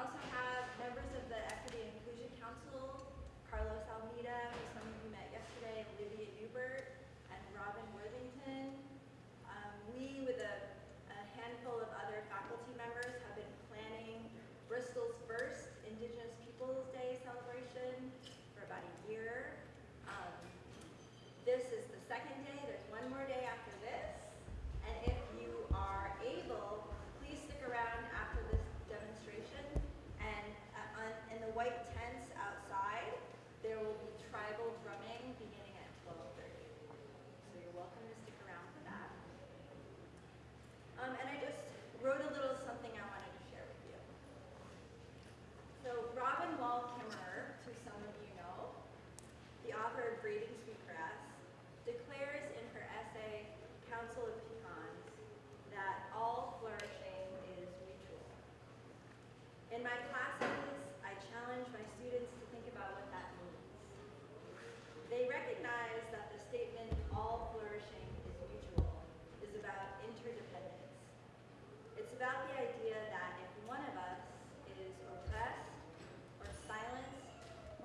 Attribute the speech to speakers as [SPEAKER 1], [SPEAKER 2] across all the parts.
[SPEAKER 1] also have members of the Equity and Inclusion Council, Carlos Almeida, who some of you met yesterday, Olivia Newbert, and Robin Worthington. Um, we, with a, a handful of other faculty members, have been planning Bristol's first Indigenous Peoples Day celebration for about a year. Um, this is the second day, there's one more day after this. And if you are able, please stick around after this demonstration. And uh, on, in the white tents outside, there will be tribal drumming beginning at 12:30. So you're welcome to stick around for that. Um, and I just wrote a little something I wanted to share with you. So Robin Wall Kimmerer, who some of you know, the author of Braiding Sweetgrass, declares in her essay, Council of Pecans, that all flourishing is mutual. In my classes, I challenge my students to think about what that means. They recognize that the statement, all flourishing is mutual, is about interdependence. It's about the idea that if one of us is oppressed, or silenced,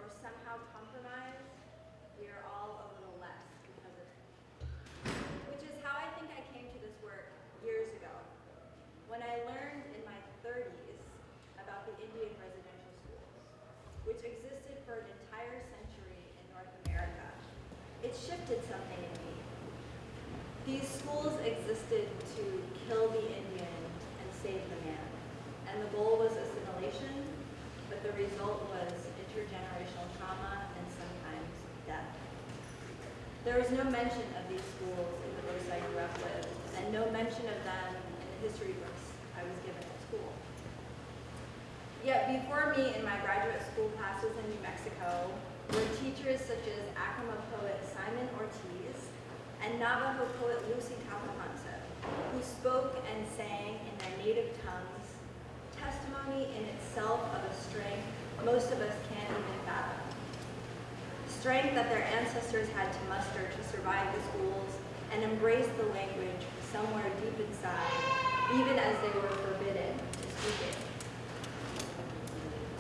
[SPEAKER 1] or somehow compromised, we are all a little less because of it. Which is how I think I came to this work years ago, when I learned in my 30s about the Indian residential schools, which existed for an entire century in North America. It shifted something in me. These schools existed to kill the Indian and save the man. And the goal was assimilation, but the result was intergenerational trauma and sometimes death. There was no mention of these schools in the books I grew up with, and no mention of them in the history books I was given at school. Yet before me in my graduate school classes in New Mexico were teachers such as Acoma poet Simon Ortiz and Navajo poet Luci Tapahonso, who spoke and sang in their native tongues, testimony in itself of a strength most of us can't even fathom. Strength that their ancestors had to muster to survive the schools and embrace the language somewhere deep inside, even as they were forbidden to speak it.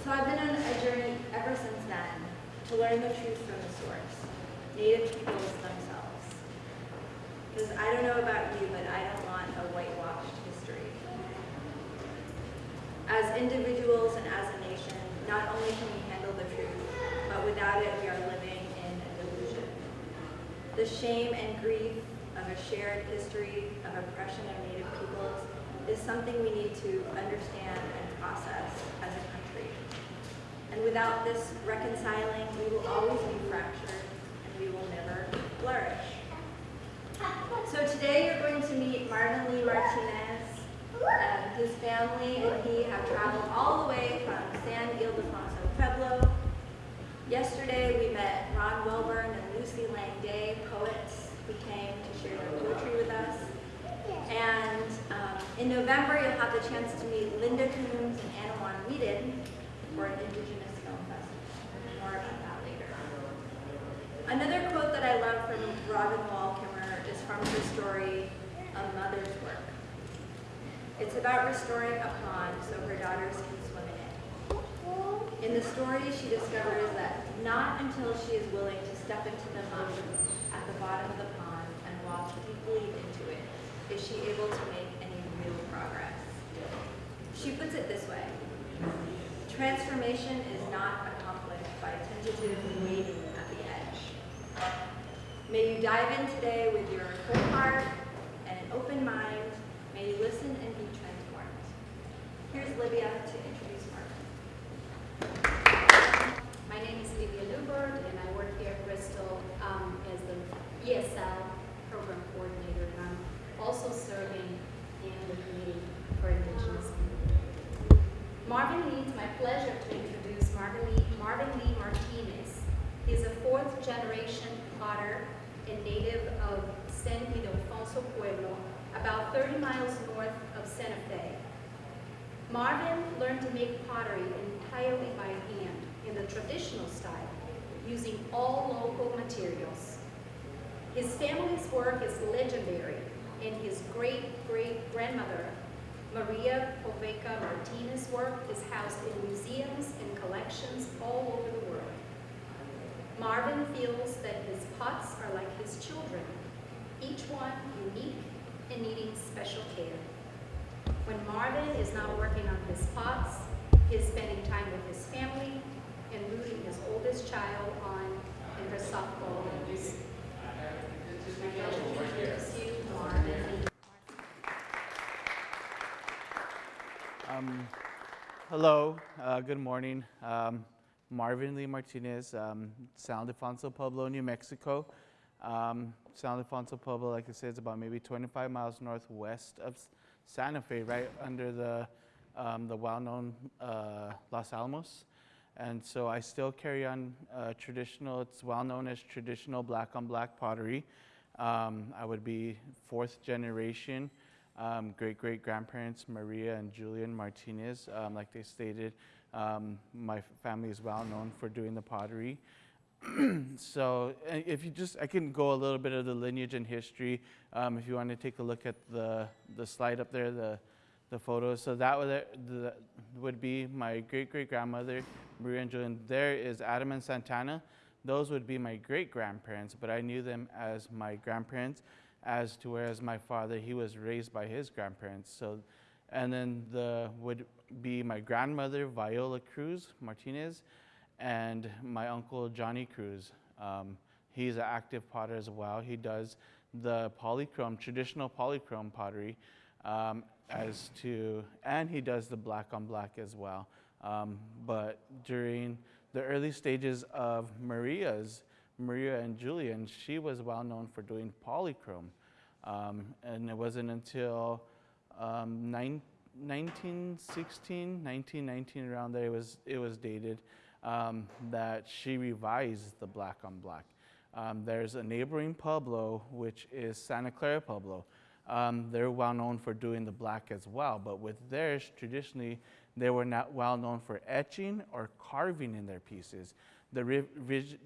[SPEAKER 1] So I've been on a journey ever since then to learn the truth from the source, Native peoples themselves. Because I don't know about you, but I don't want a whitewashed history. As individuals and as a nation, not only can we handle the truth, but without it we are living in a delusion. The shame and grief of a shared history of oppression of Native peoples is something we need to understand and process as a country. And without this reconciling, we will always be fractured and we will never flourish. So today you're going to meet Marvin Lee Martinez. Um, his family and he have traveled all the way from San Ildefonso Pueblo. Yesterday we met Ron Welburn and Lucy Lang Day, poets who came to share their poetry with us. And um, in November you'll have the chance to meet Linda Coombs and Anawan Weeden for an Indigenous Film Festival. More about that later. Another quote that I love from Robin Wall Kimmerer from her story, A Mother's Work. It's about restoring a pond so her daughters can swim in it. In the story, she discovers that not until she is willing to step into the mud at the bottom of the pond and walk deeply into it is she able to make any real progress. She puts it this way. Transformation is not accomplished by tentative waiting. May you dive in today with your full heart and an open mind. May you listen and be transformed. Here's Livia to introduce Mark.
[SPEAKER 2] My name is Livia Lubert, and I work here at Bristol um, as the ESL program coordinator, and I'm also serving in the committee for Indigenous people. Marvin Lee, it's my pleasure to introduce Marvin Lee, Marvin Lee Martinez. He's a fourth generation potter and native of San Ildefonso Pueblo, about 30 miles north of Santa Fe. Marvin learned to make pottery entirely by hand in the traditional style, using all local materials. His family's work is legendary, and his great-great-grandmother, Maria Poveka Martinez work is housed in museums and collections all over the world. Marvin feels that his pots are like his children, each one unique and needing special care. When Marvin is not working on his pots, he is spending time with his family and rooting his oldest child on
[SPEAKER 3] Um, hello, uh, good morning. Um, Marvin Lee Martinez, um, San Ildefonso Pueblo, New Mexico. Um, San Ildefonso Pueblo, like I said, is about maybe 25 miles northwest of Santa Fe, right under the, um, the well-known uh, Los Alamos. And so I still carry on uh, traditional, it's well known as traditional black on black pottery. Um, I would be fourth generation um, great great grandparents Maria and Julian Martinez. Um, like they stated, um, my family is well known for doing the pottery. so if you just, I can go a little bit of the lineage and history. Um, if you want to take a look at the the slide up there, the the photos. So that would the, would be my great great grandmother Maria and There is Adam and Santana. Those would be my great grandparents, but I knew them as my grandparents as to whereas my father he was raised by his grandparents. So and then the would be my grandmother viola cruz martinez and my uncle johnny cruz. Um, he's an active potter as well. He does the polychrome traditional polychrome pottery um, as to and he does the black on black as well um, but during the early stages of maria's Maria and Julian, she was well known for doing polychrome. Um, and it wasn't until um, nine, 1916, 1919, around there, it was, it was dated, um, that she revised the black on black. Um, there's a neighboring Pueblo, which is Santa Clara Pueblo. Um, they're well known for doing the black as well, but with theirs, traditionally, they were not well known for etching or carving in their pieces the,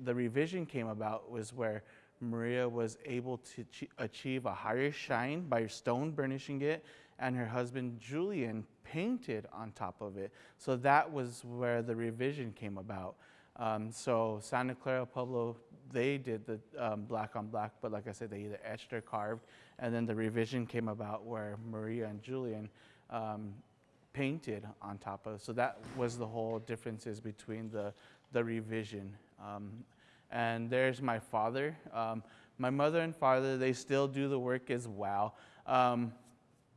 [SPEAKER 3] the revision came about was where Maria was able to achieve a higher shine by stone burnishing it, and her husband Julian painted on top of it. So that was where the revision came about. Um, so Santa Clara Pueblo, they did the um, black on black, but like I said, they either etched or carved. And then the revision came about where Maria and Julian um, painted on top of. So that was the whole differences between the the revision. Um, and there's my father. Um, my mother and father, they still do the work as well. Um,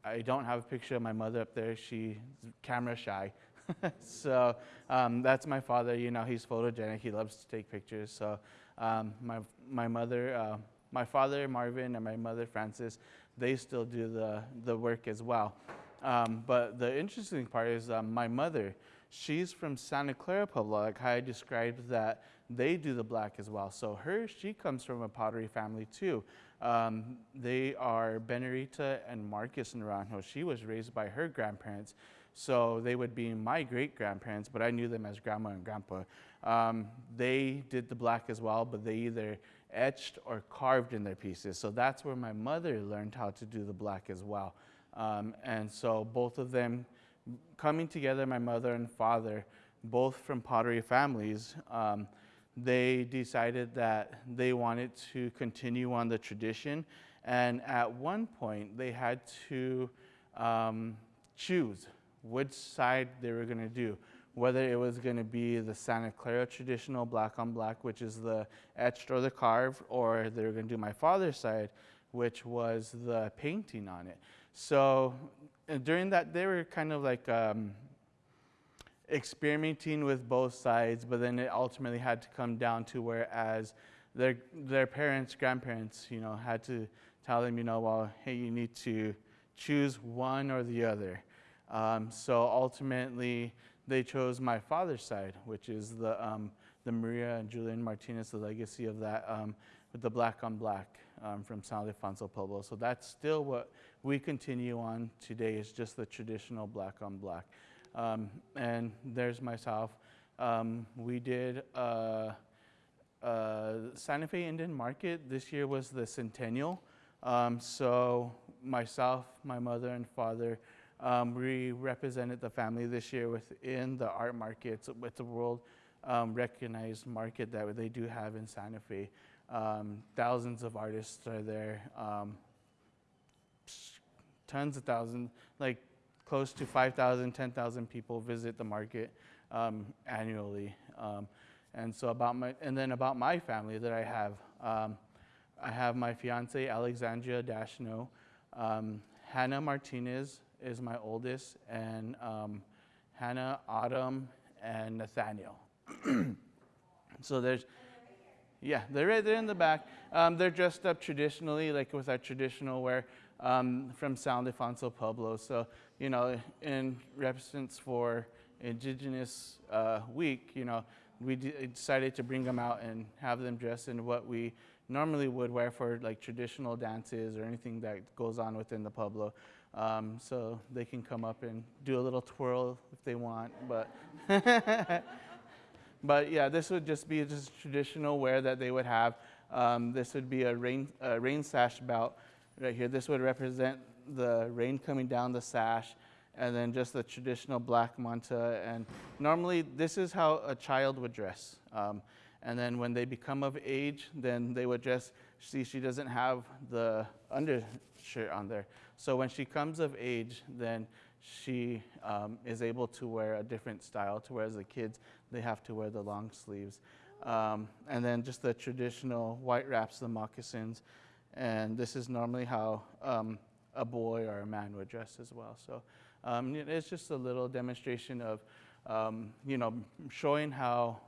[SPEAKER 3] I don't have a picture of my mother up there. She's camera shy. so um, that's my father. You know, he's photogenic. He loves to take pictures. So um, my, my mother, uh, my father, Marvin, and my mother, Frances, they still do the, the work as well. Um, but the interesting part is um, my mother, she's from Santa Clara Pueblo, like how I described that they do the black as well. So her, she comes from a pottery family too. Um, they are Benarita and Marcus Naranjo. She was raised by her grandparents. So they would be my great grandparents, but I knew them as grandma and grandpa. Um, they did the black as well, but they either etched or carved in their pieces. So that's where my mother learned how to do the black as well. Um, and so both of them coming together, my mother and father, both from pottery families, um, they decided that they wanted to continue on the tradition. And at one point, they had to um, choose which side they were going to do. Whether it was going to be the Santa Clara traditional black on black, which is the etched or the carved, or they were going to do my father's side, which was the painting on it. So during that, they were kind of like um, experimenting with both sides, but then it ultimately had to come down to whereas their their parents, grandparents, you know, had to tell them, you know, well, hey, you need to choose one or the other. Um, so ultimately, they chose my father's side, which is the um, the Maria and Julian Martinez, the legacy of that um, with the black on black um, from San Ildefonso Pueblo. So that's still what we continue on today is just the traditional black on black. Um, and there's myself. Um, we did uh, uh, Santa Fe Indian Market. This year was the centennial. Um, so myself, my mother and father, Um, we represented the family this year within the art markets with the world um, recognized market that they do have in Santa Fe. Um, thousands of artists are there. Um, tons of thousands, like close to 5,000, 10,000 people visit the market um, annually. Um, and so about my, and then about my family that I have, um, I have my fiance Alexandria Dashno, Hannah Martinez is my oldest, and Hannah Autumn and Nathaniel. so there's, yeah, they're right there in the back. Um, they're dressed up traditionally, like with our traditional wear um, from San Ildefonso Pueblo. So, you know, in reference for Indigenous uh, Week, you know, we decided to bring them out and have them dress in what we normally would wear for like traditional dances or anything that goes on within the Pueblo. Um, so they can come up and do a little twirl if they want, but but yeah, this would just be just traditional wear that they would have. Um, this would be a rain, a rain sash belt right here. This would represent the rain coming down the sash, and then just the traditional black manta. And normally, this is how a child would dress. Um, and then when they become of age, then they would dress. See, she doesn't have the undershirt on there. So when she comes of age, then she um, is able to wear a different style to whereas the kids, they have to wear the long sleeves. Um, and then just the traditional white wraps, the moccasins. And this is normally how um, a boy or a man would dress as well. So um, it's just a little demonstration of, um, you know, showing how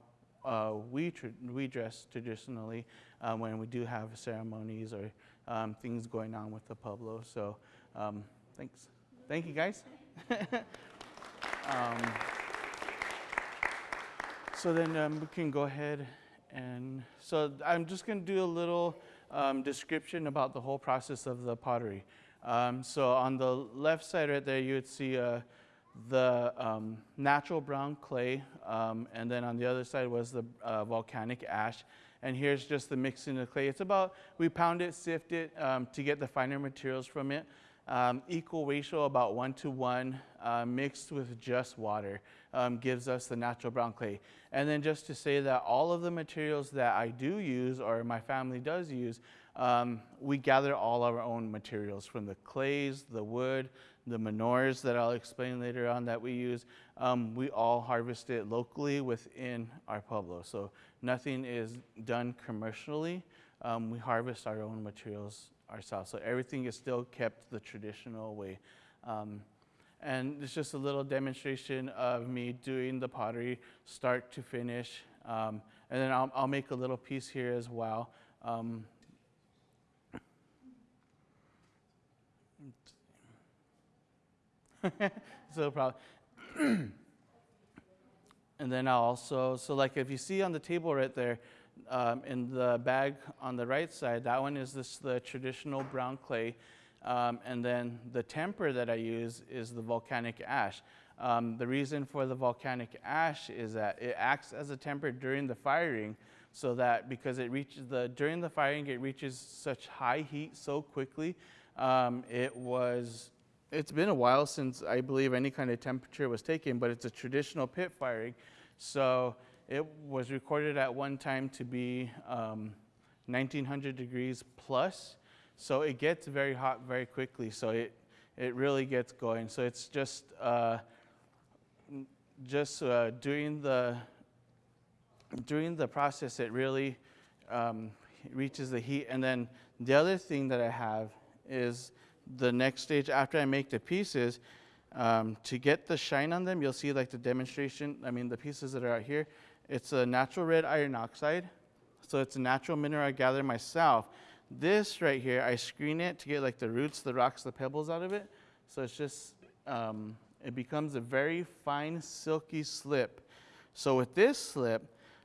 [SPEAKER 3] uh, we, we dress traditionally uh, when we do have ceremonies or um, things going on with the Pueblo. So um, thanks. Thank you, guys. um, so then um, we can go ahead and so I'm just going to do a little um, description about the whole process of the pottery. Um, so on the left side right there, you would see uh, the um, natural brown clay, um, and then on the other side was the uh, volcanic ash. And here's just the mixing of clay. It's about, we pound it, sift it to get the finer materials from it. Um, equal ratio, about one to one, uh, mixed with just water, um, gives us the natural brown clay. And then just to say that all of the materials that I do use, or my family does use, um, we gather all our own materials from the clays, the wood, the manures that I'll explain later on that we use. Um, we all harvest it locally within our pueblo. So nothing is done commercially. Um, we harvest our own materials ourselves. So everything is still kept the traditional way. Um, and it's just a little demonstration of me doing the pottery start to finish. Um, and then I'll, I'll, make a little piece here as well. Um, so probably. and then I'll also, so like if you see on the table right there, um, in the bag on the right side, that one is this the traditional brown clay. Um, and then the temper that I use is the volcanic ash. Um, the reason for the volcanic ash is that it acts as a temper during the firing, so that because it reaches the during the firing it reaches such high heat so quickly. Um, it was it's been a while since I believe any kind of temperature was taken, but it's a traditional pit firing, so it was recorded at one time to be um, 1900 degrees plus, so it gets very hot very quickly. So it it really gets going. So it's just uh, just uh, during the during the process, it really um, reaches the heat. And then the other thing that I have is the next stage after I make the pieces. Um, to get the shine on them, you'll see like the demonstration. I mean, the pieces that are out here it's a natural red iron oxide. So it's a natural mineral I gather myself. This right here, I screen it to get like the roots, the rocks, the pebbles out of it. So it's just, um, it becomes a very fine, silky slip. So with this slip,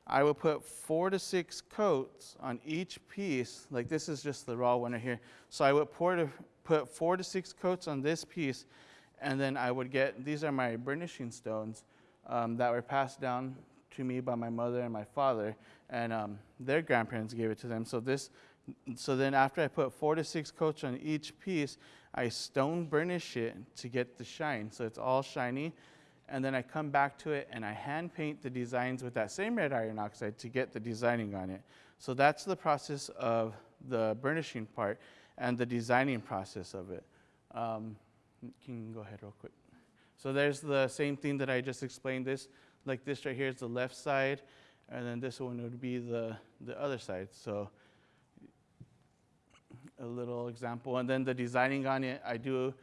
[SPEAKER 3] I will put four to six coats on each piece. Like this is just the raw one right here. So I would pour to, put four to six coats on this piece, and then I would get, these are my burnishing stones um, that were passed down to me by my mother and my father, and um, their grandparents gave it to them. So this, so then after I put four to six coats on each piece, I stone burnish it to get the shine, so it's all shiny. And then I come back to it and I hand paint the designs with that same red iron oxide to get the designing on it. So that's the process of the burnishing part and the designing process of it. Um, can go ahead real quick? So there's the same thing that I just explained. This, like this right here, is the left side, and then this one would be the the other side. So a little example, and then the designing on it, I do.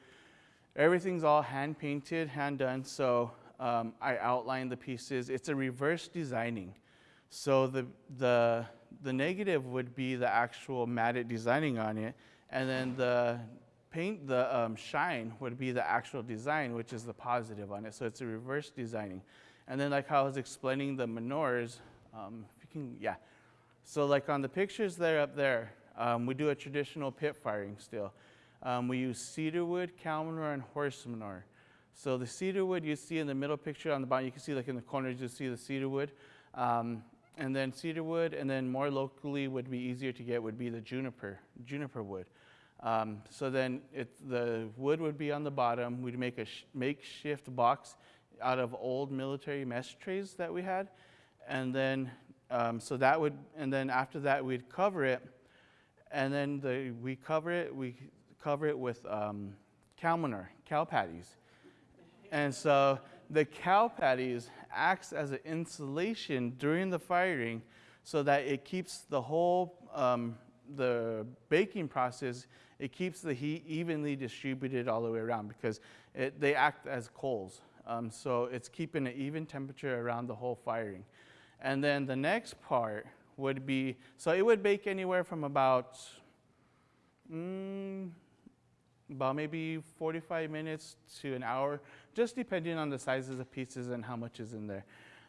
[SPEAKER 3] Everything's all hand painted, hand done. So um, I outline the pieces. It's a reverse designing. So the the the negative would be the actual matted designing on it, and then the paint, the um, shine would be the actual design, which is the positive on it. So it's a reverse designing. And then like how I was explaining the manures, um, if you can, yeah. So like on the pictures there up there, um, we do a traditional pit firing still. Um, we use cedar wood, cow manure, and horse manure. So the cedar wood you see in the middle picture on the bottom, you can see like in the corners, you see the cedar wood. Um, and then cedar wood, and then more locally would be easier to get would be the juniper, juniper wood. Um, so then it, the wood would be on the bottom. We'd make a sh- makeshift box out of old military mesh trays that we had, and then um, so that would, and then after that we'd cover it, and then the, we cover it. We cover it with um, cow manure, cow patties, and so the cow patties acts as an insulation during the firing, so that it keeps the whole um, the baking process it keeps the heat evenly distributed all the way around because it, they act as coals. Um, so it's keeping an even temperature around the whole firing. And then the next part would be so it would bake anywhere from about mm, about maybe 45 minutes to an hour, just depending on the sizes of pieces and how much is in there.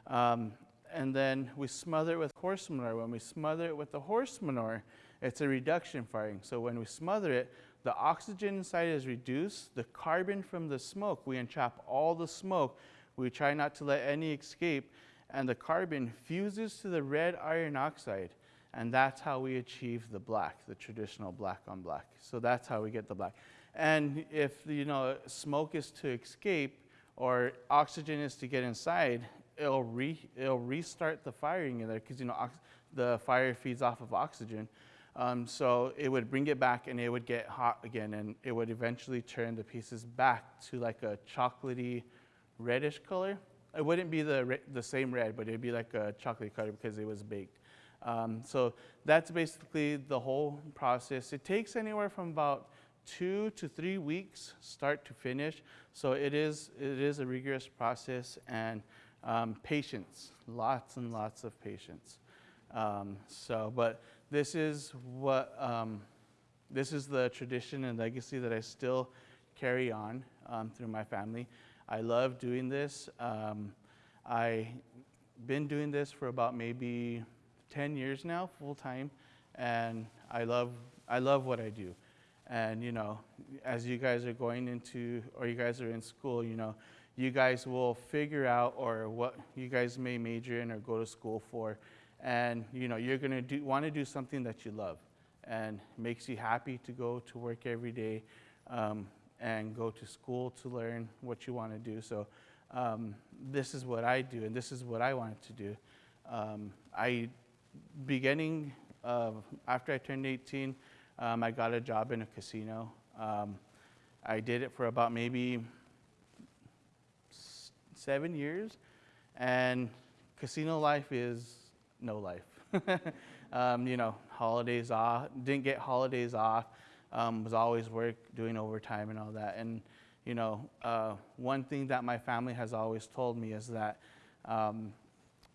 [SPEAKER 3] Um, and then we smother it with horse manure. When we smother it with the horse manure, it's a reduction firing. So when we smother it, the oxygen inside is reduced. The carbon from the smoke, we entrap all the smoke. We try not to let any escape. And the carbon fuses to the red iron oxide. And that's how we achieve the black, the traditional black on black. So that's how we get the black. And if you know smoke is to escape or oxygen is to get inside, it'll re, it'll restart the firing in there because you know the fire feeds off of oxygen. Um, so it would bring it back and it would get hot again and it would eventually turn the pieces back to like a chocolatey reddish color. It wouldn't be the, the same red, but it'd be like a chocolate color because it was baked. Um, so that's basically the whole process. It takes anywhere from about two to three weeks, start to finish. So it is, it is a rigorous process and um, patience, lots and lots of patience. Um, so, but this is what um, this is the tradition and legacy that I still carry on um, through my family. I love doing this. Um, I've been doing this for about maybe 10 years now, full time, and I love I love what I do. And you know, as you guys are going into or you guys are in school, you know, you guys will figure out or what you guys may major in or go to school for and you know you're going to do, want to do something that you love and makes you happy to go to work every day um, and go to school to learn what you want to do. So um, this is what i do and this is what i wanted to do. Um, i beginning of, after i turned 18 um, i got a job in a casino. Um, i did it for about maybe seven years. And casino life is no life. um, you know, holidays off, didn't get holidays off, um, was always work, doing overtime and all that. And, you know, uh, one thing that my family has always told me is that um,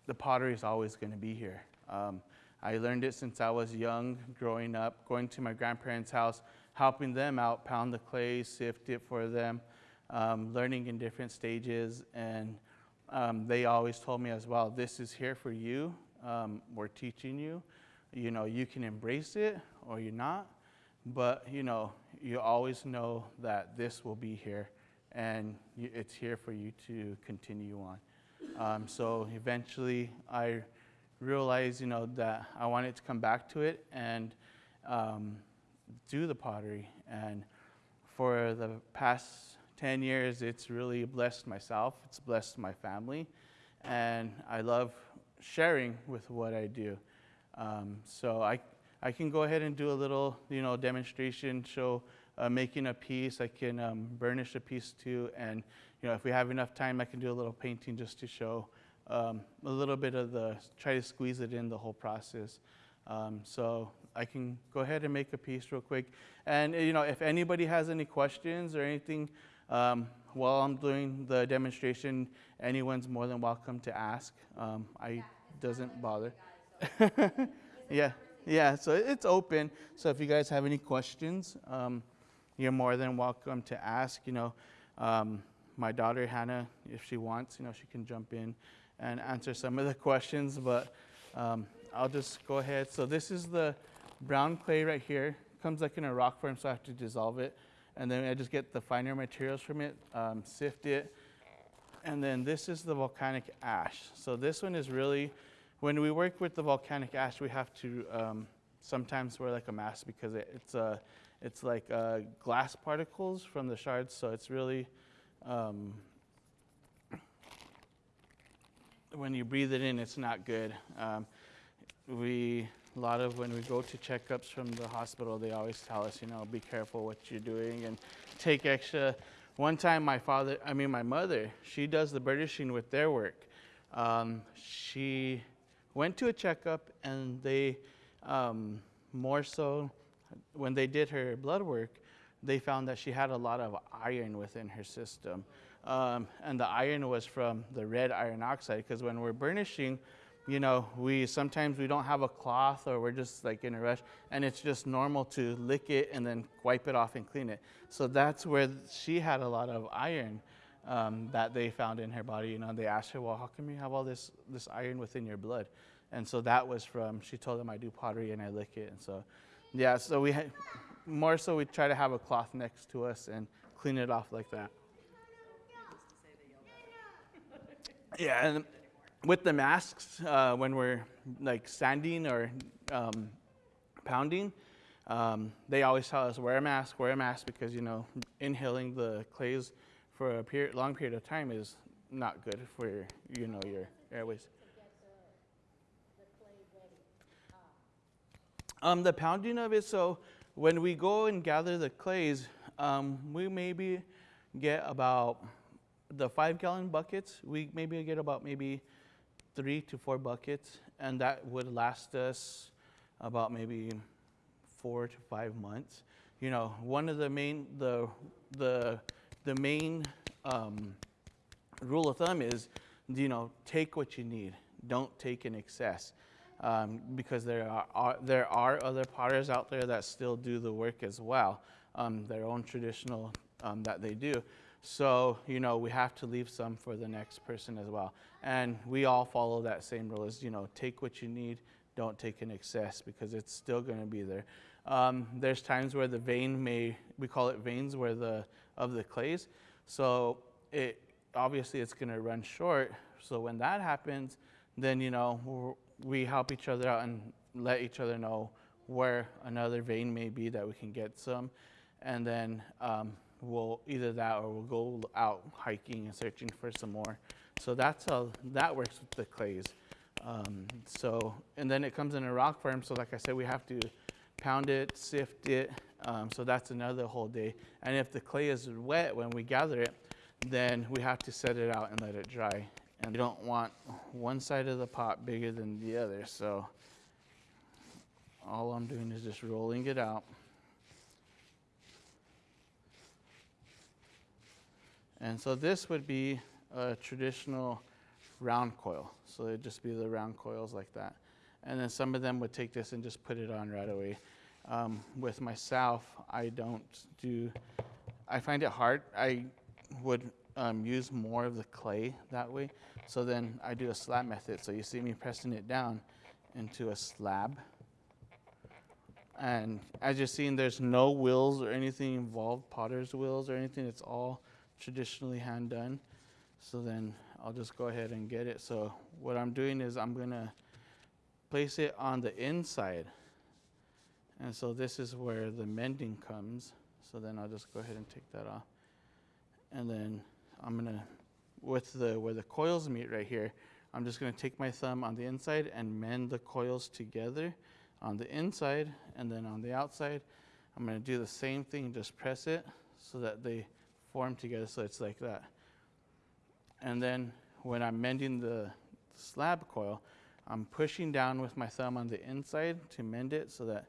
[SPEAKER 3] the pottery is always going to be here. Um, I learned it since I was young, growing up, going to my grandparents' house, helping them out, pound the clay, sift it for them, um, learning in different stages. And um, they always told me as well, this is here for you um, we're teaching you. You know, you can embrace it or you're not, but you know, you always know that this will be here and it's here for you to continue on. Um, so eventually, I realized, you know, that I wanted to come back to it and um, do the pottery. And for the past 10 years, it's really blessed myself, it's blessed my family, and I love sharing with what I do. Um, so I, I can go ahead and do a little, you know, demonstration, show uh, making a piece. I can um, burnish a piece too, and you know, if we have enough time, I can do a little painting just to show um, a little bit of the, try to squeeze it in the whole process. Um, so I can go ahead and make a piece real quick. And you know, if anybody has any questions or anything um, while I'm doing the demonstration, anyone's more than welcome to ask. Um, I doesn't bother. yeah, yeah. So it's open. So if you guys have any questions, um, you're more than welcome to ask. You know, um, my daughter Hannah, if she wants, you know, she can jump in and answer some of the questions. But um, I'll just go ahead. So this is the brown clay right here. Comes like in a rock form, so I have to dissolve it. And then I just get the finer materials from it, um, sift it. And then this is the volcanic ash. So this one is really, when we work with the volcanic ash, we have to um, sometimes wear like a mask because it, it's a, it's like uh, glass particles from the shards. So it's really, um, when you breathe it in, it's not good. Um, we a lot of when we go to checkups from the hospital, they always tell us, you know, be careful what you're doing and take extra. One time, my father, I mean, my mother, she does the burnishing with their work. Um, she went to a checkup and they, um, more so, when they did her blood work, they found that she had a lot of iron within her system. Um, and the iron was from the red iron oxide, because when we're burnishing, you know, we sometimes we don't have a cloth or we're just like in a rush, and it's just normal to lick it and then wipe it off and clean it. So that's where she had a lot of iron um, that they found in her body. You know, they asked her, "Well, how come you have all this this iron within your blood?" And so that was from. She told them, "I do pottery and I lick it." And so, yeah. So we had more so we try to have a cloth next to us and clean it off like that. Yeah, and with the masks, uh, when we're like sanding or um, pounding, um, they always tell us wear a mask, wear a mask because you know inhaling the clays for a period, long period of time is not good for your, you know your airways. Um, the pounding of it. So when we go and gather the clays, um, we maybe get about the five gallon buckets. We maybe get about maybe three to four buckets, and that would last us about maybe four to five months. You know, one of the main the the the main um, rule of thumb is, you know, take what you need. Don't take in excess, um, because there are, are, there are other potters out there that still do the work as well, um, their own traditional um, that they do. So, you know, we have to leave some for the next person as well. And we all follow that same rule is, you know, take what you need, don't take in excess because it's still going to be there. Um, there's times where the vein may, we call it veins where the, of the clays. So it, obviously it's going to run short. So when that happens, then, you know, we help each other out and let each other know where another vein may be that we can get some. And then um, we'll either that or we'll go out hiking and searching for some more. So that's how that works with the clays. Um, so, and then it comes in a rock form. So like I said, we have to pound it, sift it. Um, so that's another whole day. And if the clay is wet when we gather it, then we have to set it out and let it dry. And we don't want one side of the pot bigger than the other. So all I'm doing is just rolling it out. And so this would be a traditional round coil. So it'd just be the round coils like that. And then some of them would take this and just put it on right away. Um, with myself, I don't do, I find it hard. I would um, use more of the clay that way. So then I do a slab method. So you see me pressing it down into a slab. And as you're seeing, there's no wheels or anything involved, potter's wheels or anything. It's all traditionally hand done. So then I'll just go ahead and get it. So what I'm doing is I'm gonna place it on the inside. And so this is where the mending comes. So then I'll just go ahead and take that off. And then I'm gonna, with the, where the coils meet right here, I'm just gonna take my thumb on the inside and mend the coils together on the inside and then on the outside. I'm gonna do the same thing, just press it so that they form together so it's like that. And then when I'm mending the slab coil, I'm pushing down with my thumb on the inside to mend it so that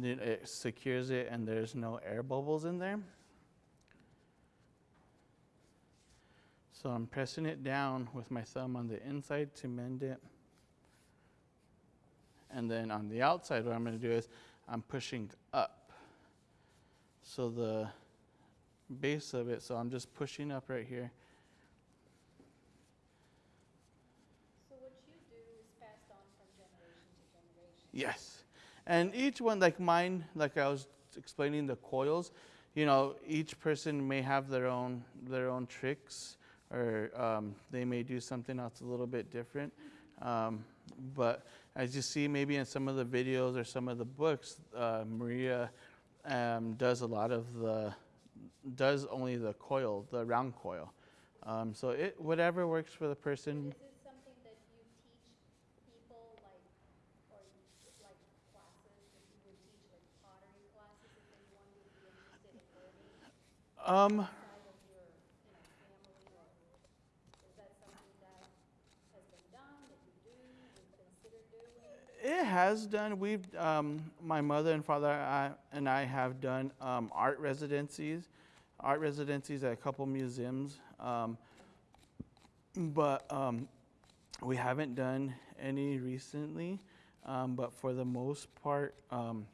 [SPEAKER 3] it secures it and there's no air bubbles in there. So I'm pressing it down with my thumb on the inside to mend it. And then on the outside, what I'm going to do is I'm pushing up. So the base of it, so I'm just pushing up right here.
[SPEAKER 2] So what you do is passed on from generation to generation.
[SPEAKER 3] Yes. And each one, like mine, like I was explaining the coils, you know, each person may have their own their own tricks, or um, they may do something else a little bit different. Um, but as you see, maybe in some of the videos or some of the books, uh, Maria um, does a lot of the does only the coil, the round coil. Um, so it whatever works for the person.
[SPEAKER 2] Is it something that you teach people, like, like classes, that you would teach like pottery classes if anyone would be interested in learning
[SPEAKER 3] Um,
[SPEAKER 2] outside of your, you know, family, or is that something that has been done, that you do, would consider doing?
[SPEAKER 3] It has done. We've um, my mother and father I, and I have done um, art residencies, art residencies at a couple museums, um, but um, we haven't done any recently. Um, but for the most part, um,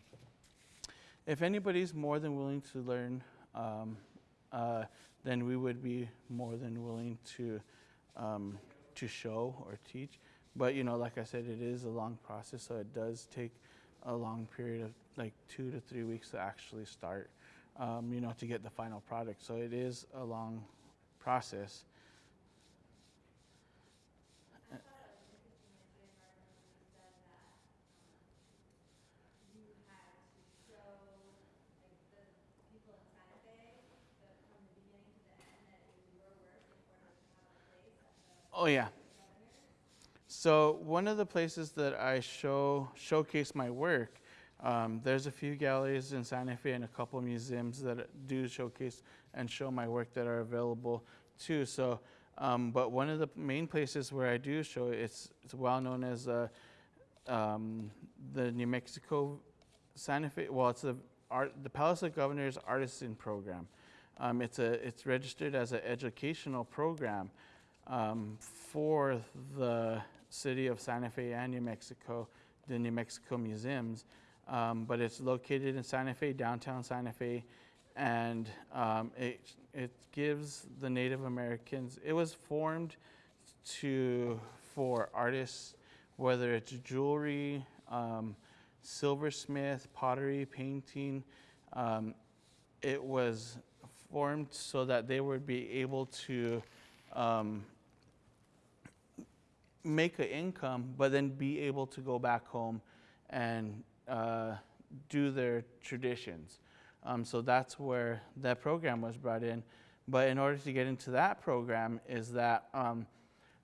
[SPEAKER 3] if anybody's more than willing to learn, uh, then we would be more than willing to to show or teach. But you know, like I said, it is a long process, so it does take a long period of like two to three weeks to actually start. Um, you know, to get the final product. So it is a long process. Oh yeah. So one of the places that I show showcase my work, um, there's a few galleries in Santa Fe and a couple museums that do showcase and show my work that are available too. So, um, but one of the main places where I do show it, it's it's well known as uh, um, the New Mexico Santa Fe. Well, it's the art the Palace of Governors Artisan Program. Um, it's a it's registered as an educational program um, for the city of Santa Fe and New Mexico, the New Mexico museums. Um, but it's located in Santa Fe, downtown Santa Fe, and um, it, it gives the Native Americans, it was formed to, for artists, whether it's jewelry, um, silversmith, pottery, painting, um, it was formed so that they would be able to um, make an income, but then be able to go back home and uh, do their traditions. Um, so that's where that program was brought in. But in order to get into that program, is that um,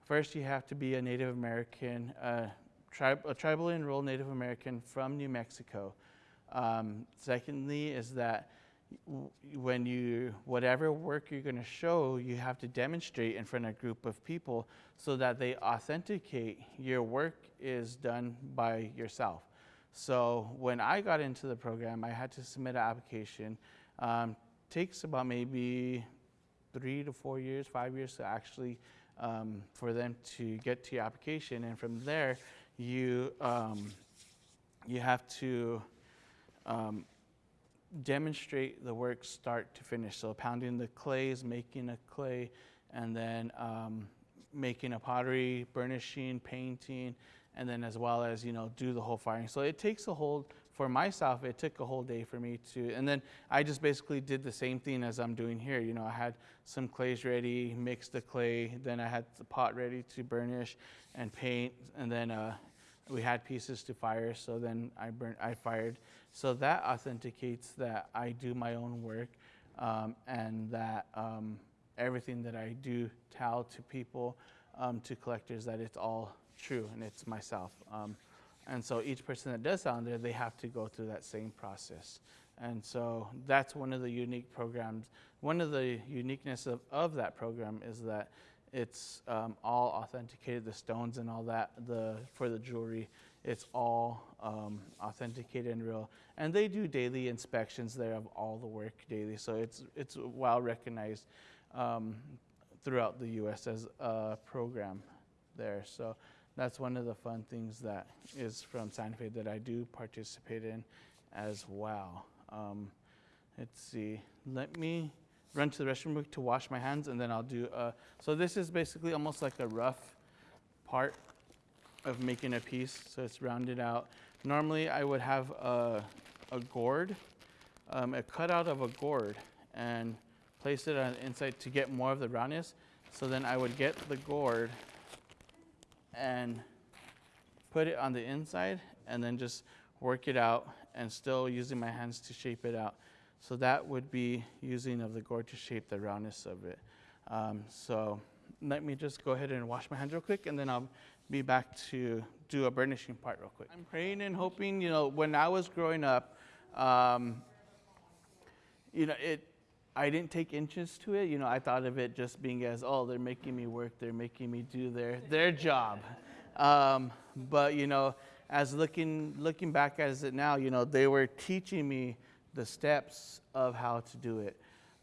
[SPEAKER 3] first you have to be a Native American, uh, tri- a tribally enrolled Native American from New Mexico. Um, secondly, is that when you whatever work you're going to show, you have to demonstrate in front of a group of people so that they authenticate your work is done by yourself. So when I got into the program, I had to submit an application. Um, takes about maybe three to four years, five years to actually um, for them to get to your application, and from there, you um, you have to um, demonstrate the work start to finish. So pounding the clays, making a clay, and then um, making a pottery, burnishing, painting, and then as well as you know do the whole firing. So it takes a whole for myself. It took a whole day for me to, and then I just basically did the same thing as I'm doing here. You know, I had some clays ready, mixed the clay, then I had the pot ready to burnish and paint, and then uh, we had pieces to fire. So then I burnt, I fired. So that authenticates that I do my own work. um, and that um, everything that I do tell to people, um, to collectors, that it's all true and it's myself. Um, and so each person that does sound there, they have to go through that same process. And so that's one of the unique programs. One of the uniqueness of, of that program is that it's um, all authenticated, the stones and all that, the for the jewelry, it's all um, authenticated and real. And they do daily inspections there of all the work daily, so it's it's well recognized um, throughout the U.S. as a program there. So that's one of the fun things that is from Santa Fe that I do participate in as well. Um, let's see. Let me run to the restroom to wash my hands, and then I'll do. Uh, so this is basically almost like a rough part of making a piece. So it's rounded out. Normally, I would have a, a gourd, um, a cutout of a gourd, and place it on the inside to get more of the roundness. So then I would get the gourd and put it on the inside, and then just work it out, and still using my hands to shape it out. So that would be using of the gourd to shape the roundness of it. Um, so let me just go ahead and wash my hands real quick, and then I'll be back to do a burnishing part real quick. I'm praying and hoping, you know, when I was growing up, um, you know, it, I didn't take interest to it. You know, I thought of it just being as, oh, they're making me work, they're making me do their, their job. Um, but, you know, as looking, looking back as it now, you know, they were teaching me the steps of how to do it.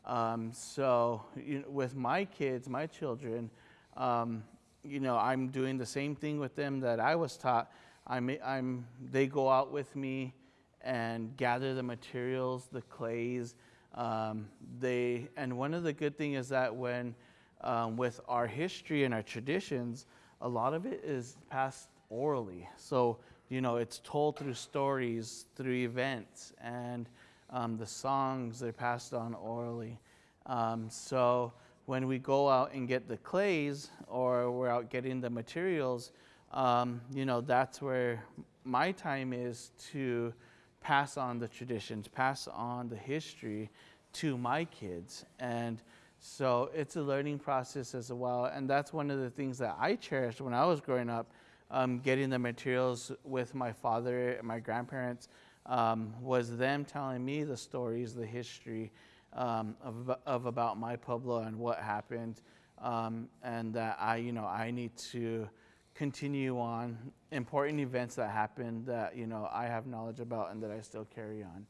[SPEAKER 3] Um, so you know, with my kids, my children, um, you know, I'm doing the same thing with them that I was taught. I'm, I'm, they go out with me and gather the materials, the clays. Um, they, and one of the good things is that when, um, with our history and our traditions, a lot of it is passed orally. So, you know, it's told through stories, through events, and um, the songs they're passed on orally. Um, so when we go out and get the clays or we're out getting the materials, um, you know, that's where my time is to pass on the traditions, pass on the history to my kids. And so it's a learning process as well. And that's one of the things that I cherished when I was growing up, um, getting the materials with my father and my grandparents um, was them telling me the stories, the history um, of, of about my Pueblo and what happened, um, and that I, you know, I need to continue on important events that happened that you know I have knowledge about and that I still carry on.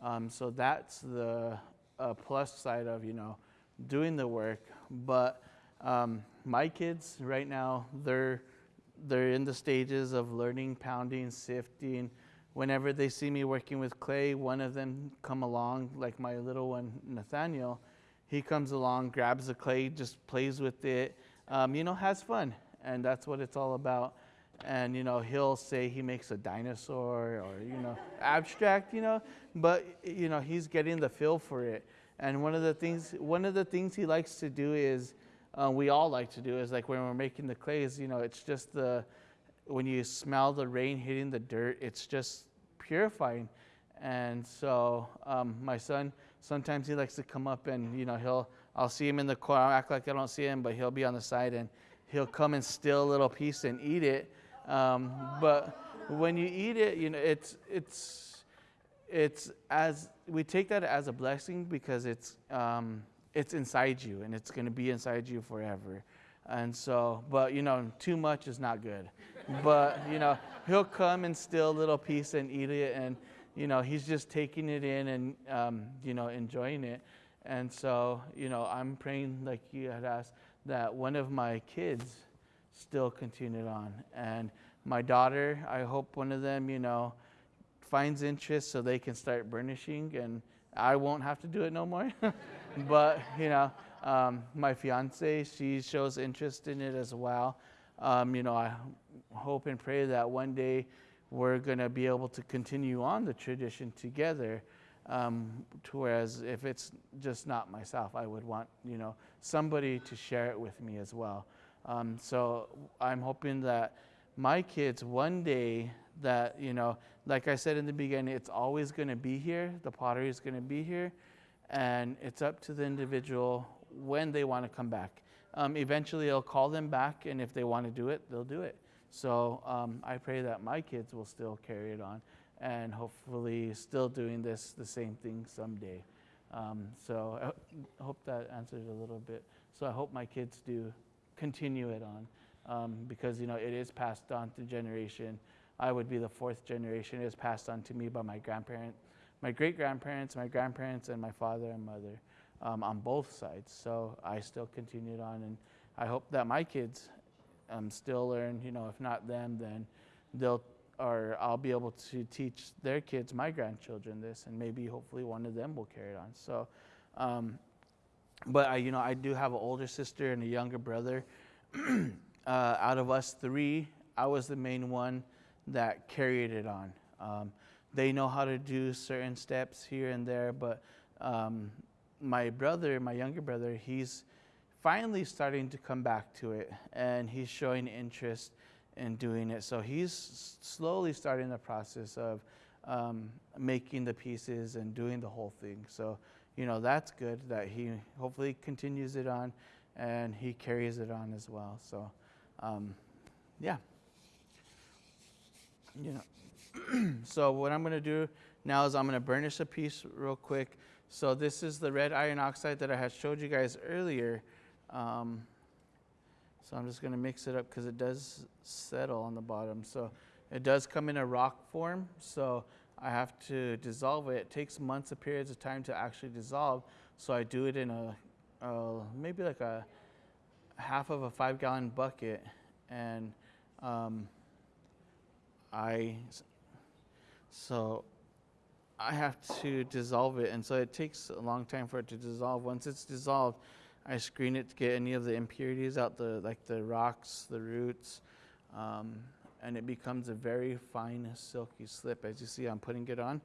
[SPEAKER 3] Um, so that's the uh, plus side of you know doing the work. But um, my kids right now, they're they're in the stages of learning pounding, sifting whenever they see me working with clay, one of them come along, like my little one, Nathaniel. He comes along, grabs the clay, just plays with it, um, you know, has fun. And that's what it's all about. And, you know, he'll say he makes a dinosaur or, you know, abstract, you know, but, you know, he's getting the feel for it. And one of the things, one of the things he likes to do is, uh, we all like to do is like when we're making the clays, you know, it's just the, when you smell the rain hitting the dirt, it's just purifying. And so um, my son, sometimes he likes to come up and, you know, he'll, I'll see him in the corner, I'll act like I don't see him, but he'll be on the side and he'll come and steal a little piece and eat it. Um, but when you eat it, you know, it's, it's, it's as, we take that as a blessing because it's, um, it's inside you and it's going to be inside you forever. And so, but you know, too much is not good. but you know, he'll come and steal a little piece and eat it, and you know, he's just taking it in and um, you know, enjoying it. And so, you know, I'm praying, like you had asked, that one of my kids still continued on, and my daughter, I hope one of them, you know, finds interest so they can start burnishing, and I won't have to do it no more. but you know um, my fiance, she shows interest in it as well. Um, you know, I hope and pray that one day we're going to be able to continue on the tradition together. Um, to whereas if it's just not myself, I would want you know somebody to share it with me as well. Um, so I'm hoping that my kids one day that you know, like I said in the beginning, it's always going to be here. The pottery is going to be here, and it's up to the individual when they want to come back. Um, eventually, I'll call them back, and if they want to do it, they'll do it. So um, I pray that my kids will still carry it on, and hopefully, still doing this the same thing someday. Um, so I ho- hope that answers a little bit. So I hope my kids do continue it on, um, because you know it is passed on to generation. I would be the fourth generation. It is passed on to me by my grandparent, my great grandparents, my grandparents, and my father and mother um, on both sides. So I still continued on, and I hope that my kids um, still learn. You know, if not them, then they'll or I'll be able to teach their kids, my grandchildren, this, and maybe hopefully one of them will carry it on. So, um, but I, you know, I do have an older sister and a younger brother. uh, out of us three, I was the main one that carried it on. Um, they know how to do certain steps here and there, but um, my brother, my younger brother, he's finally starting to come back to it and he's showing interest in doing it. So he's slowly starting the process of um, making the pieces and doing the whole thing. So, you know, that's good that he hopefully continues it on and he carries it on as well. So, um, yeah. You know, so what I'm going to do now is I'm going to burnish a piece real quick. So this is the red iron oxide that I had showed you guys earlier. Um, so I'm just going to mix it up because it does settle on the bottom. So it does come in a rock form. So I have to dissolve it. It takes months of periods of time to actually dissolve. So I do it in a, uh, maybe like a half of a five gallon bucket. And um, I, so I have to dissolve it, and so it takes a long time for it to dissolve. Once it's dissolved, I screen it to get any of the impurities out, the like the rocks, the roots, um, and it becomes a very fine, silky slip. As you see, I'm putting it on.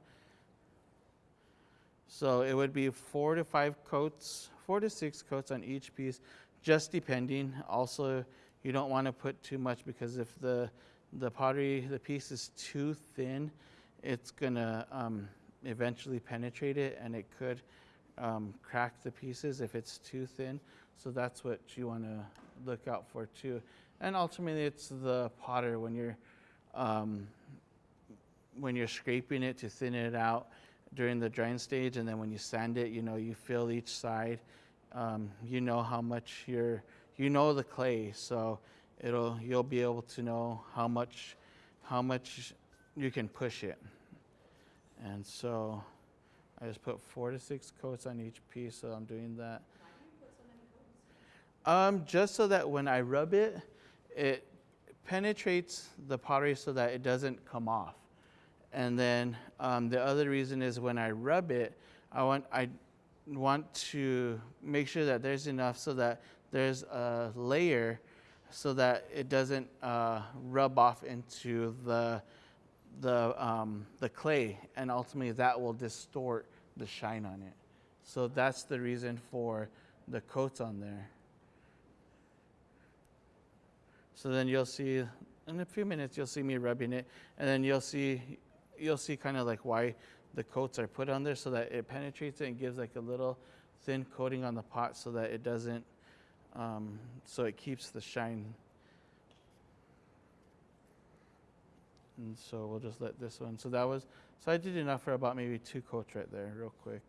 [SPEAKER 3] So it would be four to five coats, four to six coats on each piece, just depending. Also, you don't want to put too much because if the the pottery, the piece is too thin, it's gonna um, eventually penetrate it and it could um, crack the pieces if it's too thin. So that's what you want to look out for too. And ultimately, it's the potter when you're um, when you're scraping it to thin it out during the drying stage, and then when you sand it, you know you feel each side. Um, you know how much you're you know the clay, so it'll you'll be able to know how much how much you can push it. And so I just put four to six coats on each piece, so I'm doing that. Um, just so that when I rub it, it penetrates the pottery so that it doesn't come off. And then um, the other reason is when I rub it, I want I want to make sure that there's enough so that there's a layer so that it doesn't uh, rub off into the the um, the clay, and ultimately that will distort the shine on it. So that's the reason for the coats on there. So then you'll see in a few minutes you'll see me rubbing it, and then you'll see you'll see kind of like why the coats are put on there so that it penetrates it and gives like a little thin coating on the pot so that it doesn't um, so it keeps the shine. And so we'll just let this one. So that was so I did enough for about maybe two coats right there, real quick.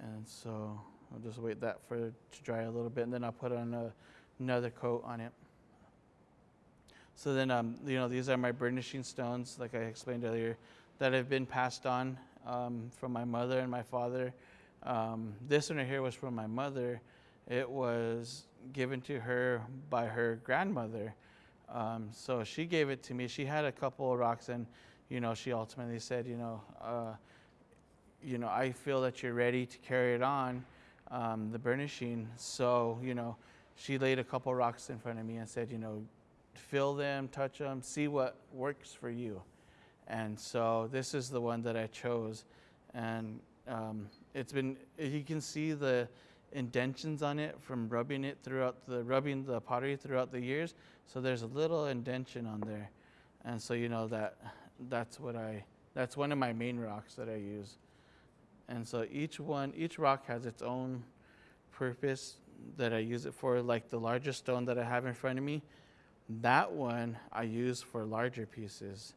[SPEAKER 3] And so I'll just wait that for to dry a little bit, and then I'll put on a, another coat on it. So then, um, you know, these are my burnishing stones, like I explained earlier, that have been passed on um, from my mother and my father. Um, this one right here was from my mother. It was given to her by her grandmother. Um, so she gave it to me. She had a couple of rocks, and you know, she ultimately said, you know, uh, you know, I feel that you're ready to carry it on, um, the burnishing. So, you know, she laid a couple of rocks in front of me and said, you know, feel them, touch them, see what works for you. And so this is the one that I chose, and um, it's been. You can see the indentions on it from rubbing it throughout the rubbing the pottery throughout the years. So there's a little indention on there, and so you know that that's what I. That's one of my main rocks that I use, And so each one, each rock has its own purpose that I use it for. Like the largest stone that I have in front of me, that one I use for larger pieces.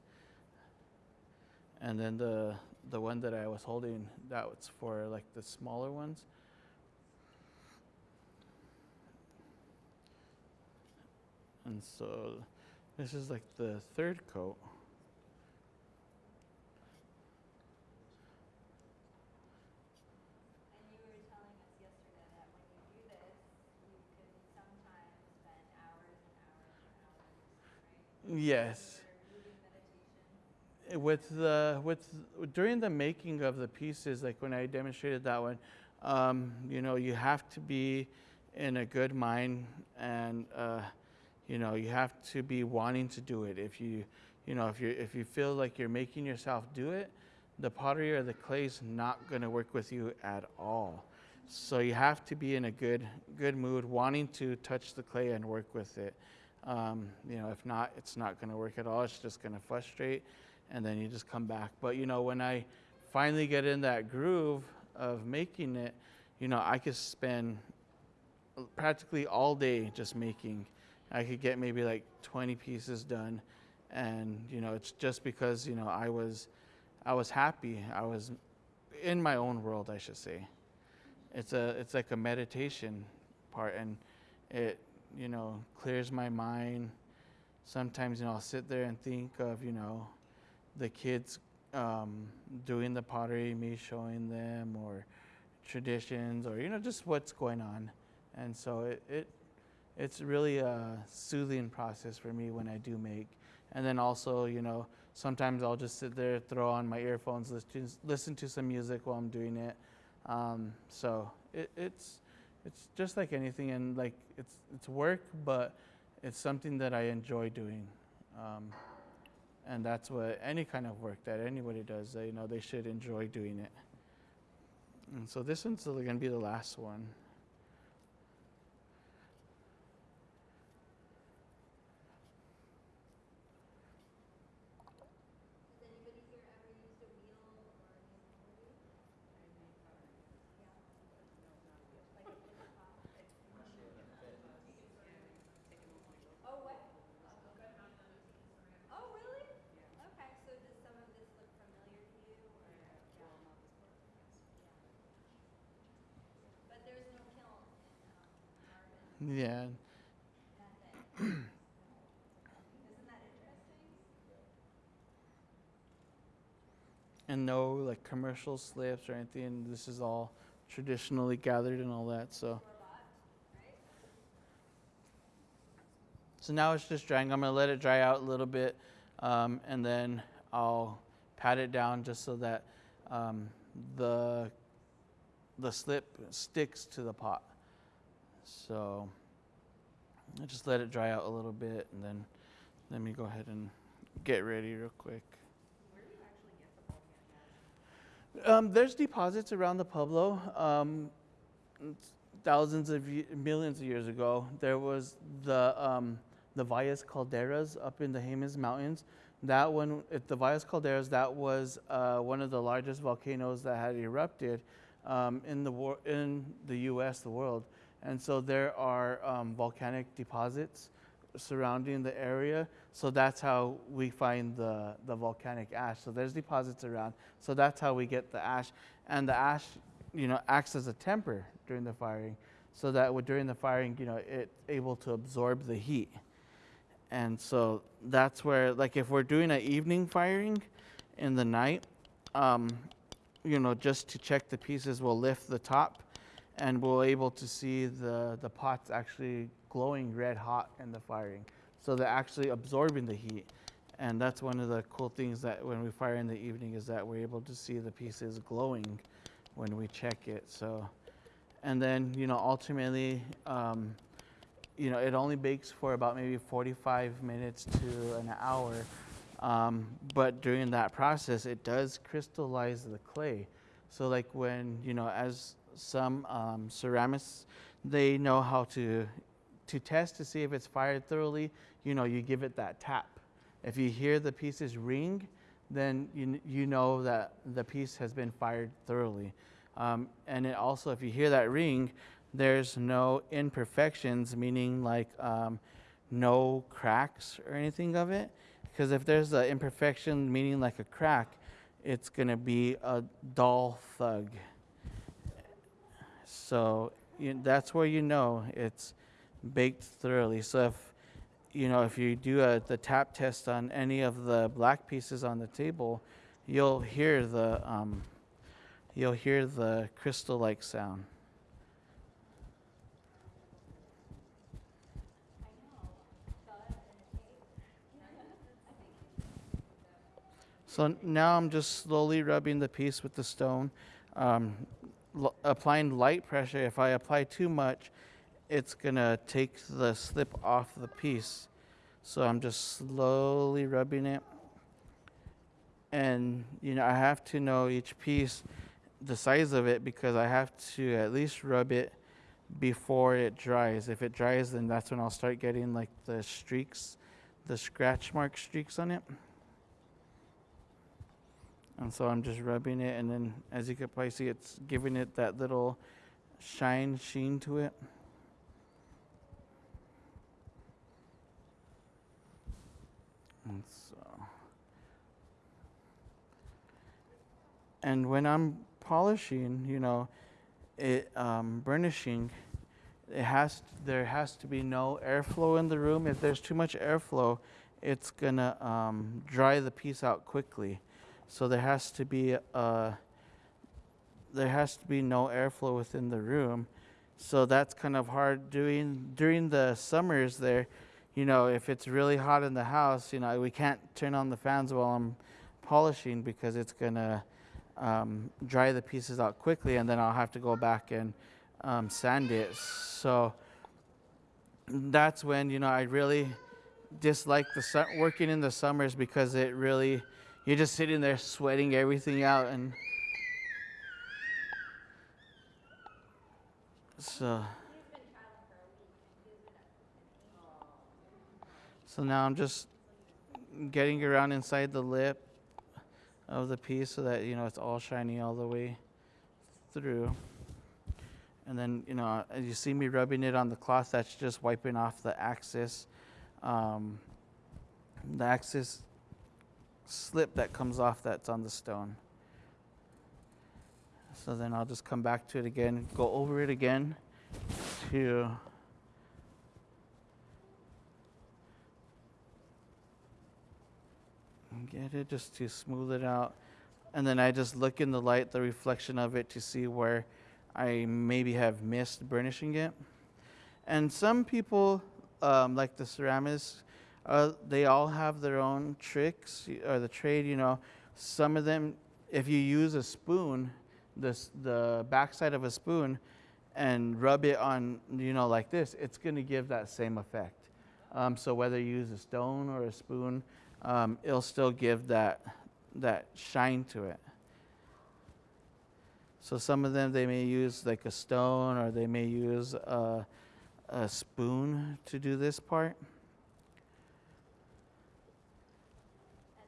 [SPEAKER 3] And then the the one that I was holding, that was for like the smaller ones. And so this is like the third coat.
[SPEAKER 1] And you were telling us yesterday that when you do this, you could sometimes spend hours and hours and hours, right?
[SPEAKER 3] Yes.
[SPEAKER 1] For moving meditation.
[SPEAKER 3] with the with during the making of the pieces like when i demonstrated that one um, you know you have to be in a good mind and uh, you know you have to be wanting to do it if you you know if you if you feel like you're making yourself do it the pottery or the clay is not going to work with you at all so you have to be in a good good mood wanting to touch the clay and work with it um, you know if not it's not going to work at all it's just going to frustrate and then you just come back. But you know, when I finally get in that groove of making it, you know, I could spend practically all day just making. I could get maybe like 20 pieces done, and you know, it's just because you know I was, I was happy. I was in my own world, I should say. It's a, it's like a meditation part, and it, you know, clears my mind. Sometimes, you know, I'll sit there and think of, you know, the kids um, doing the pottery, me showing them, or traditions, or you know, just what's going on. And so it, it it's really a soothing process for me when I do make. And then also, you know, sometimes I'll just sit there, throw on my earphones, listen listen to some music while I'm doing it. Um, so it, it's it's just like anything, and like it's it's work, but it's something that I enjoy doing. Um, and that's what any kind of work that anybody does, they, you know, they should enjoy doing it. And so this one's going to be the last one.
[SPEAKER 1] Has anybody here ever used a wheel or a pottery? Yeah. Like a flip top? Oh, what? Oh, really? Okay, so does some of this look familiar to you or? Yeah. But there's no kiln in, um, Marvin,
[SPEAKER 3] Yeah. And no like commercial slips or anything. This is all traditionally gathered and all that. So. So now it's just drying. I'm gonna let it dry out a little bit, um, and then I'll pat it down just so that um, the the slip sticks to the pot. So I just let it dry out a little bit, and then let me go ahead and get ready real quick. Um, there's deposits around the Pueblo. Um, thousands of ye- millions of years ago, there was the um, the Valles Calderas up in the Jemez Mountains. That one, at the Valles Calderas, that was uh, one of the largest volcanoes that had erupted um, in the wor- in the U.S., the world, and so there are um, volcanic deposits surrounding the area. So that's how we find the, the volcanic ash. So there's deposits around. So that's how we get the ash. And the ash, you know, acts as a temper during the firing. So that during the firing, you know, it's able to absorb the heat. And so that's where, like, if we're doing an evening firing in the night, um, you know, just to check the pieces, we'll lift the top and we're able to see the, the pots actually glowing red hot in the firing. So they're actually absorbing the heat. And that's one of the cool things that when we fire in the evening is that we're able to see the pieces glowing when we check it. So, and then, you know, ultimately, um, you know, it only bakes for about maybe 45 minutes to an hour. Um, but during that process, it does crystallize the clay. So, like when, you know, as some um, ceramists, they know how to to test to see if it's fired thoroughly. You know, you give it that tap. If you hear the pieces ring, then you, you know that the piece has been fired thoroughly. Um, and it also, if you hear that ring, there's no imperfections, meaning like um, no cracks or anything of it. Because if there's an imperfection, meaning like a crack, it's going to be a dull thug. So you, that's where you know it's baked thoroughly. So if you know if you do a, the tap test on any of the black pieces on the table, you'll hear the um, you'll hear the crystal-like sound. So now I'm just slowly rubbing the piece with the stone, um, applying light pressure. If I apply too much, it's gonna take the slip off the piece. So I'm just slowly rubbing it. And you know, I have to know each piece, the size of it, because I have to at least rub it before it dries. If it dries, then that's when I'll start getting like the streaks, the scratch mark streaks on it. And so I'm just rubbing it, and then as you can probably see, it's giving it that little shine, sheen to it. And so, and when I'm polishing, you know, it um, burnishing, it has there has to be no airflow in the room. If there's too much airflow, it's gonna um, dry the piece out quickly. So there has to be uh, there has to be no airflow within the room. So that's kind of hard doing during the summers there. You know, if it's really hot in the house, you know, we can't turn on the fans while I'm polishing because it's gonna um, dry the pieces out quickly, and then I'll have to go back and um, sand it. So that's when you know I really dislike the working in the summers because it really you're just sitting there sweating everything out and so so now I'm just getting around inside the lip of the piece so that you know it's all shiny all the way through. And then you know as you see me rubbing it on the cloth that's just wiping off the axis um, the axis slip that comes off that's on the stone. So then I'll just come back to it again, go over it again to get it just to smooth it out. And then I just look in the light, the reflection of it to see where I maybe have missed burnishing it. And some people, um, like the ceramists, uh, they all have their own tricks or the trade. You know, some of them, if you use a spoon, this the backside of a spoon, and rub it on, you know, like this, it's going to give that same effect. Um, so whether you use a stone or a spoon, um, it'll still give that that shine to it. So some of them they may use like a stone or they may use a, a spoon to do this part.
[SPEAKER 1] And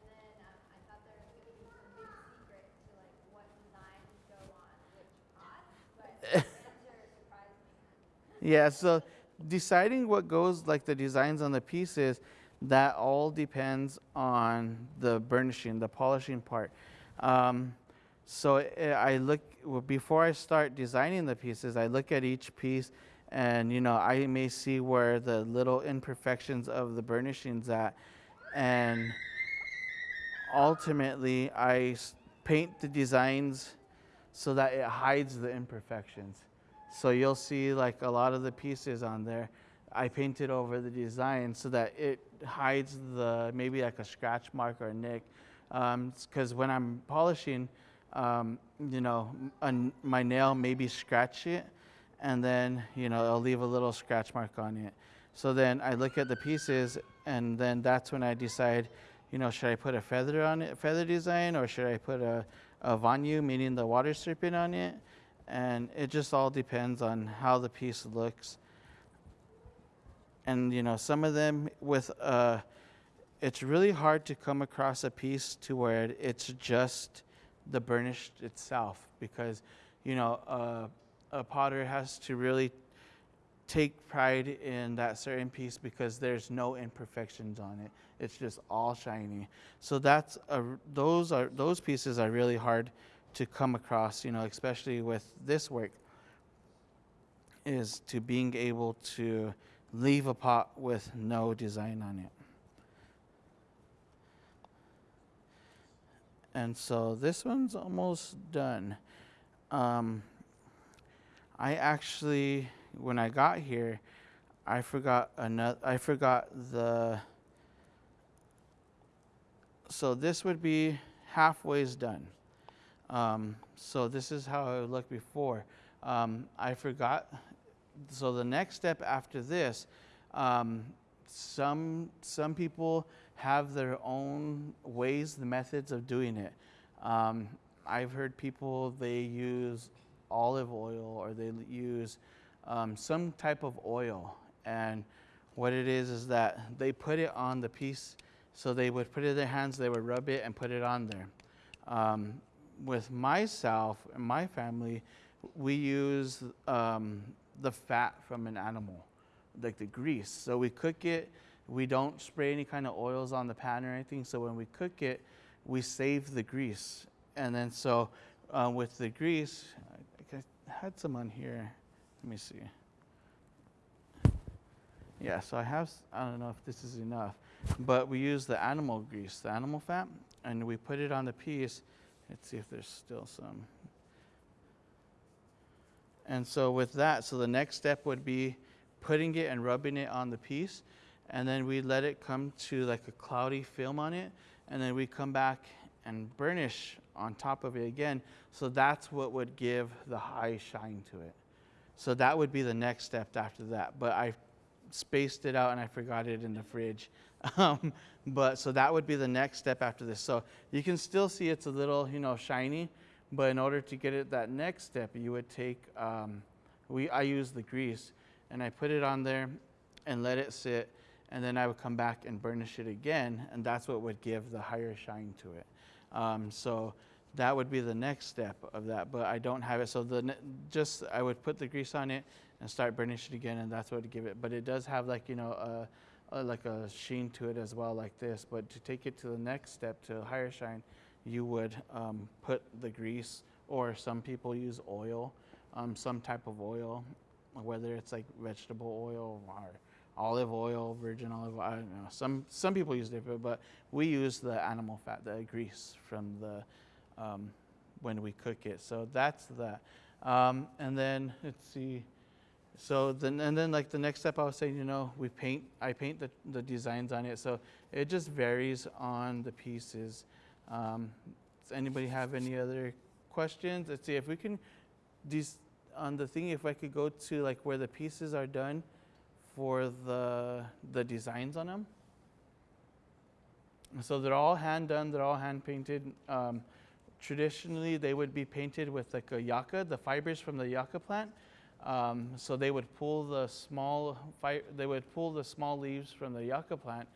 [SPEAKER 1] then um, I thought there was going to be some big secret to like what designs go on which pots, but the answer surprised me.
[SPEAKER 3] Yeah, so deciding what goes like the designs on the pieces, that all depends on the burnishing, the polishing part. Um, so eh, I look before I start designing the pieces, I look at each piece, and you know I may see where the little imperfections of the burnishings at, and ultimately I paint the designs so that it hides the imperfections. So you'll see like a lot of the pieces on there. I painted over the design so that it hides the maybe like a scratch mark or a nick. Because when I'm polishing, um, you know, my nail maybe scratch it, and then you know I'll leave a little scratch mark on it. So then I look at the pieces, and then that's when I decide, you know, should I put a feather on it, feather design, or should I put a, a vanyu, meaning the water serpent on it? And it just all depends on how the piece looks. And you know, some of them with uh, it's really hard to come across a piece to where it's just the burnished itself because you know uh, a potter has to really take pride in that certain piece because there's no imperfections on it it's just all shiny so that's a, those are those pieces are really hard to come across you know especially with this work is to being able to leave a pot with no design on it and so this one's almost done. Um, I actually, when I got here, I forgot another. I forgot the. So this would be halfway's done. Um, so this is how it looked before. Um, I forgot. So the next step after this, um, some some people have their own ways, the methods of doing it. Um, I've heard people they use olive oil or they use um, some type of oil, and what it is is that they put it on the piece. So they would put it in their hands, they would rub it and put it on there. With myself and my family, we use um, the fat from an animal, like the grease. So we cook it we don't spray any kind of oils on the pan or anything. So when we cook it, we save the grease. And then so uh, with the grease, I had some on here. Let me see. Yeah, so I have, I don't know if this is enough, but we use the animal grease, the animal fat, and we put it on the piece. Let's see if there's still some. And so with that, so the next step would be putting it and rubbing it on the piece and then we let it come to like a cloudy film on it and then we come back and burnish on top of it again. So that's what would give the high shine to it. So that would be the next step after that but i spaced it out and i forgot it in the fridge um, but so that would be the next step after this so you can still see it's a little you know shiny but in order to get it that next step you would take um, we i use the grease and i put it on there and let it sit and then I would come back and burnish it again, and that's what would give the higher shine to it. Um, so that would be the next step of that, but I don't have it. So the just I would put the grease on it and start burnishing it again, and that's what would give it. But it does have like you know a, a like a sheen to it as well, like this. But to take it to the next step to higher shine, you would um, put the grease, or some people use oil, um, some type of oil, whether it's like vegetable oil or olive oil, virgin olive oil. I don't know. Some some people use different, but we use the animal fat, the grease from the um, when we cook it. So that's that. Um, and then let's see. So then and then like the next step, I was saying, you know, we paint. I paint the the designs on it. So it just varies on the pieces. Um, does anybody have any other questions? Let's see if we can. These on the thing, if I could go to like where the pieces are done for the the designs on them. So they're all hand done. They're all hand painted. Um, traditionally, they would be painted with like a yucca, the fibers from the yucca plant. Um, so they would pull the small fi- they would pull the small leaves from the yucca plant,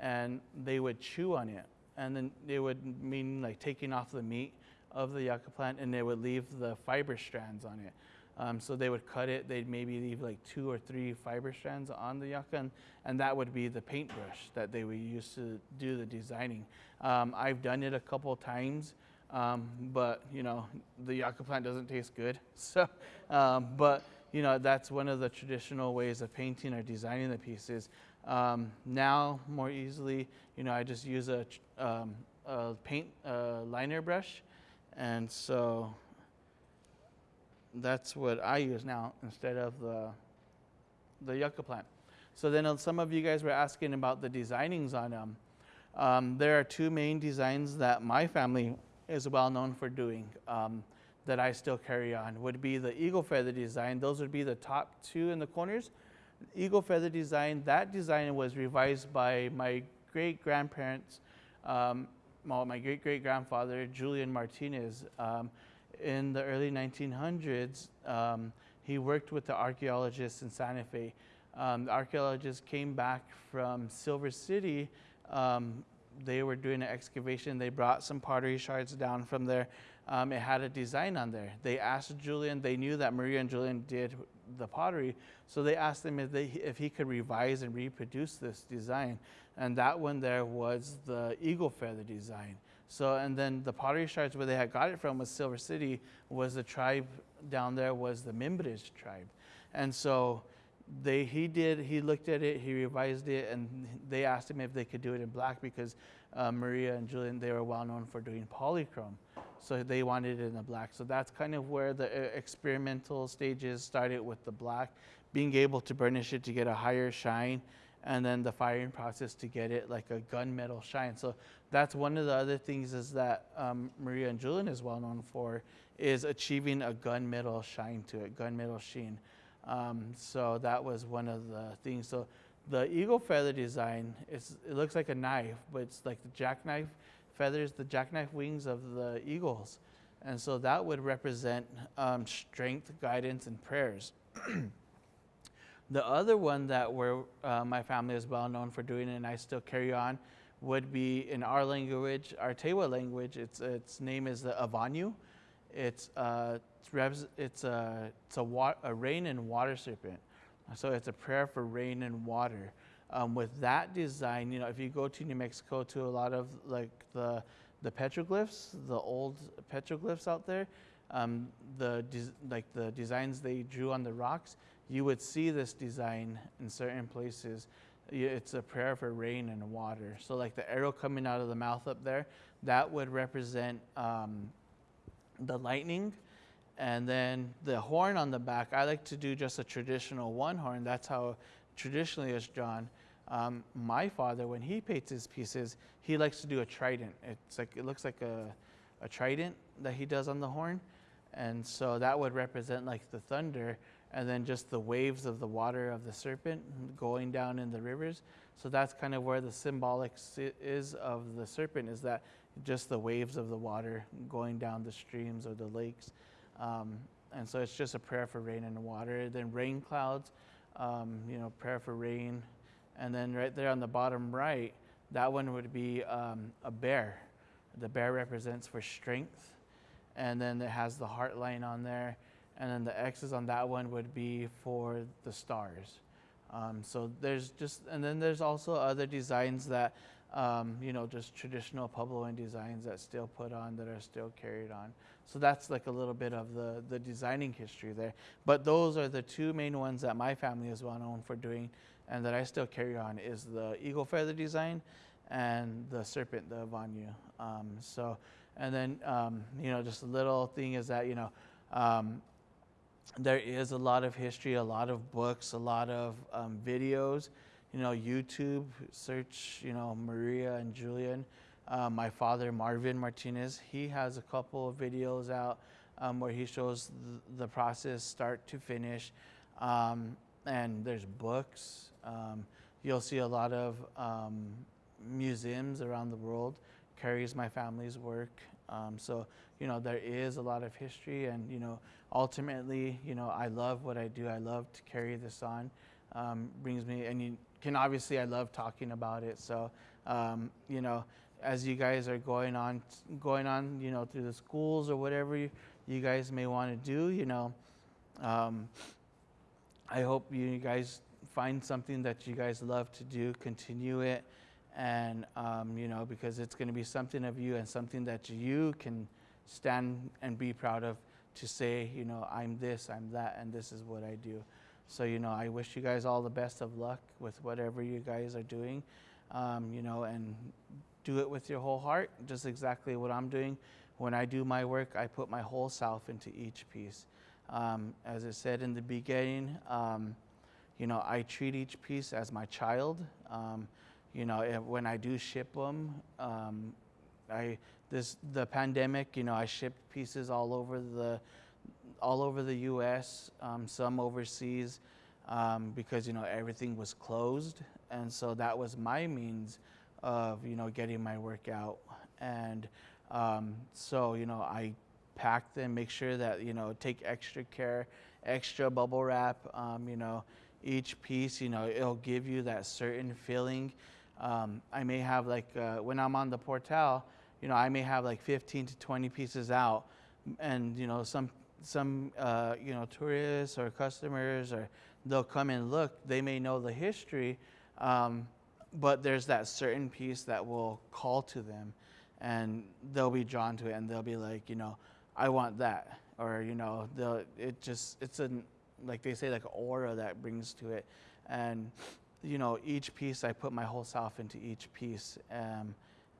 [SPEAKER 3] and they would chew on it, and then they would mean like taking off the meat of the yucca plant, and they would leave the fiber strands on it. Um, so they would cut it. They'd maybe leave like two or three fiber strands on the yucca, and, and that would be the paintbrush that they would use to do the designing. Um, I've done it a couple times, um, but you know the yucca plant doesn't taste good. So, um, but you know that's one of the traditional ways of painting or designing the pieces. Um, now, more easily, you know, I just use a, um, a paint liner brush, and so that's what I use now instead of the the yucca plant. So then uh, some of you guys were asking about the designings on them. Um, there are two main designs that my family is well known for doing um, that I still carry on. Would be the eagle feather design. Those would be the top two in the corners. Eagle feather design. That design was revised by my great grandparents. Um, well, my great great grandfather Julian Martinez. Um, in the early 1900s, um, he worked with the archaeologists in Santa Fe. Um, the archaeologists came back from Silver City um, they were doing an excavation. They brought some pottery shards down from there. Um, it had a design on there. They asked Julian. They knew that Maria and Julian did the pottery, so they asked him if they if he could revise and reproduce this design. And that one there was the eagle feather design. So and then the pottery shards where they had got it from was Silver City. Was the tribe down there was the Mimbres tribe, and so they he did he looked at it he revised it and they asked him if they could do it in black because uh, maria and julian they were well known for doing polychrome. So they wanted it in the black. So that's kind of where the uh, experimental stages started with the black being able to burnish it to get a higher shine and then the firing process to get it like a gunmetal shine. So that's one of the other things is that um, maria and julian is well known for is achieving a gunmetal shine to it gunmetal sheen um, so that was one of the things. So the eagle feather design, it looks like a knife, but it's like the jackknife feathers, the jackknife wings of the eagles. And so that would represent um, strength, guidance, and prayers. the other one that we're, uh, my family is well known for doing, and I still carry on, would be in our language, our Tewa language. Its its name is the Avanyu. It's uh, it's, it's, a, it's a, wa- a rain and water serpent. So it's a prayer for rain and water. Um, with that design, you know, if you go to New Mexico to a lot of like the the petroglyphs, the old petroglyphs out there, um, the like the designs they drew on the rocks, you would see this design in certain places. It's a prayer for rain and water. So like the arrow coming out of the mouth up there, that would represent um, the lightning and then the horn on the back, I like to do just a traditional one horn. That's how traditionally it's drawn. Um, my father, when he paints his pieces, he likes to do a trident. It's like it looks like a, a trident that he does on the horn, and so that would represent like the thunder, and then just the waves of the water of the serpent going down in the rivers. So that's kind of where the symbolic is of the serpent is that just the waves of the water going down the streams or the lakes. Um, and so it's just a prayer for rain and water. Then rain clouds, um, you know, prayer for rain. And then right there on the bottom right, that one would be um, a bear. The bear represents for strength. And then it has the heart line on there. And then the X's on that one would be for the stars. Um, so there's just, and then there's also other designs that, um, you know, just traditional Puebloan designs that still put on that are still carried on. So that's like a little bit of the, the designing history there. But those are the two main ones that my family is well known for doing and that I still carry on is the eagle feather design and the serpent, the Vanyu. Um, so, and then, um, you know, just a little thing is that, you know, um, there is a lot of history, a lot of books, a lot of um, videos. You know, YouTube, search, you know, Maria and Julian. Uh, my father, Marvin Martinez, he has a couple of videos out um, where he shows th- the process start to finish. Um, and there's books. Um, you'll see a lot of um, museums around the world carries my family's work. Um, so, you know, there is a lot of history and, you know, ultimately, you know, I love what I do. I love to carry this on. Um, brings me, and you can obviously, I love talking about it. So, you know, as you guys are going on, going on, you know, through the schools or whatever you, you guys may want to do, you know, um, I hope you guys find something that you guys love to do, continue it, and um, you know, because it's going to be something of you and something that you can stand and be proud of to say, you know, I'm this, I'm that, and this is what I do. So, you know, I wish you guys all the best of luck with whatever you guys are doing, um, you know, and do it with your whole heart, just exactly what I'm doing. When I do my work, I put my whole self into each piece. Um, as I said in the beginning, um, you know, I treat each piece as my child. Um, you know, if, when I do ship them, um, I this the pandemic. You know, I shipped pieces all over the all over the U.S. Um, some overseas um, because you know everything was closed, and so that was my means of you know getting my work out and um, so you know i pack them make sure that you know take extra care extra bubble wrap um, you know each piece you know it'll give you that certain feeling. Um, I may have like uh, when I'm on the portal, you know, I may have like 15 to 20 pieces out, and you know, some some uh, you know tourists or customers or they'll come and look. They may know the history, um, but there's that certain piece that will call to them, and they'll be drawn to it, and they'll be like, you know, I want that, or you know, they'll it just it's a like they say like an aura that brings to it, and you know, each piece I put my whole self into each piece, um,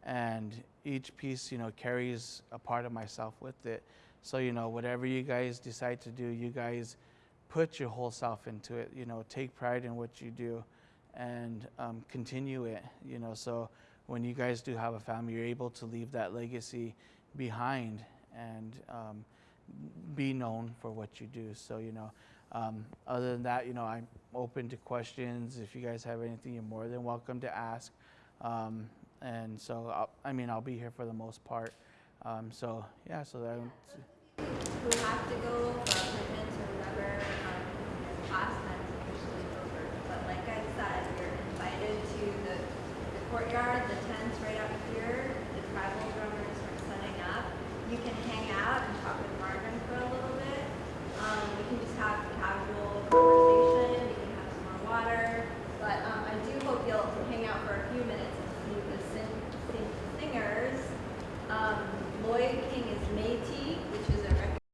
[SPEAKER 3] and each piece you know carries a part of myself with it. So you know, whatever you guys decide to do, you guys put your whole self into it. You know, take pride in what you do, and um, continue it. You know, so when you guys do have a family, you're able to leave that legacy behind and um, be known for what you do. So you know, um, other than that, you know, I'm open to questions. If you guys have anything, you're more than welcome to ask. Um, and so, I'll, I mean, I'll be here for the most part. Um, so yeah, so that.
[SPEAKER 1] Who have to go for appointments or whatever, um, class time's officially over. But like I said, you're invited to the, the courtyard, the